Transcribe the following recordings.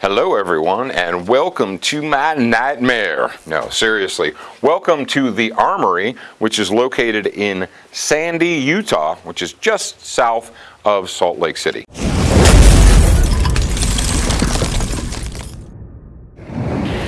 Hello, everyone, and welcome to my nightmare. No, seriously, welcome to the Armory, which is located in Sandy, Utah, which is just south of Salt Lake City.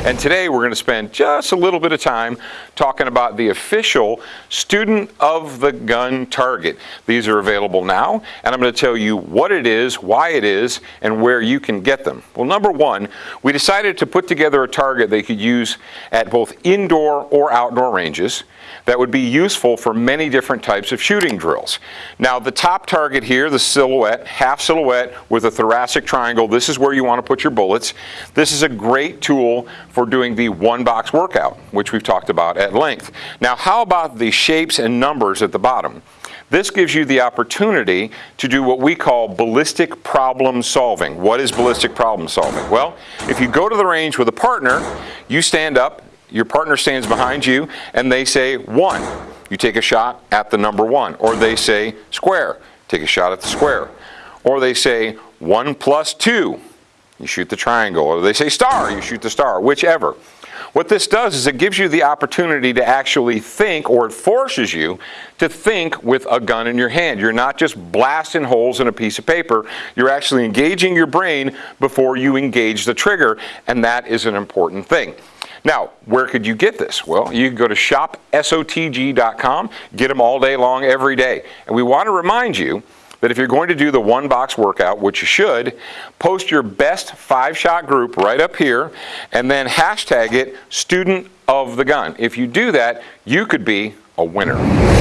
And today we're going to spend just a little bit of time talking about the official Student of the Gun Target. These are available now, and I'm going to tell you what it is, why it is, and where you can get them. Well, number one, we decided to put together a target they could use at both indoor or outdoor ranges that would be useful for many different types of shooting drills. Now the top target here, the silhouette, half silhouette with a thoracic triangle, this is where you want to put your bullets. This is a great tool for doing the one box workout, which we've talked about at length. Now how about the shapes and numbers at the bottom? This gives you the opportunity to do what we call ballistic problem solving. What is ballistic problem solving? Well, if you go to the range with a partner, you stand up, your partner stands behind you and they say one. You take a shot at the number one. Or they say square. Take a shot at the square. Or they say one plus two. You shoot the triangle. Or they say star. You shoot the star. Whichever. What this does is it gives you the opportunity to actually think, or it forces you to think with a gun in your hand. You're not just blasting holes in a piece of paper. You're actually engaging your brain before you engage the trigger, and that is an important thing. Now, where could you get this? Well, you can go to shopsotg.com, get them all day long, every day. And we want to remind you that if you're going to do the one box workout, which you should, post your best five shot group right up here and then hashtag it student of the gun. If you do that, you could be a winner.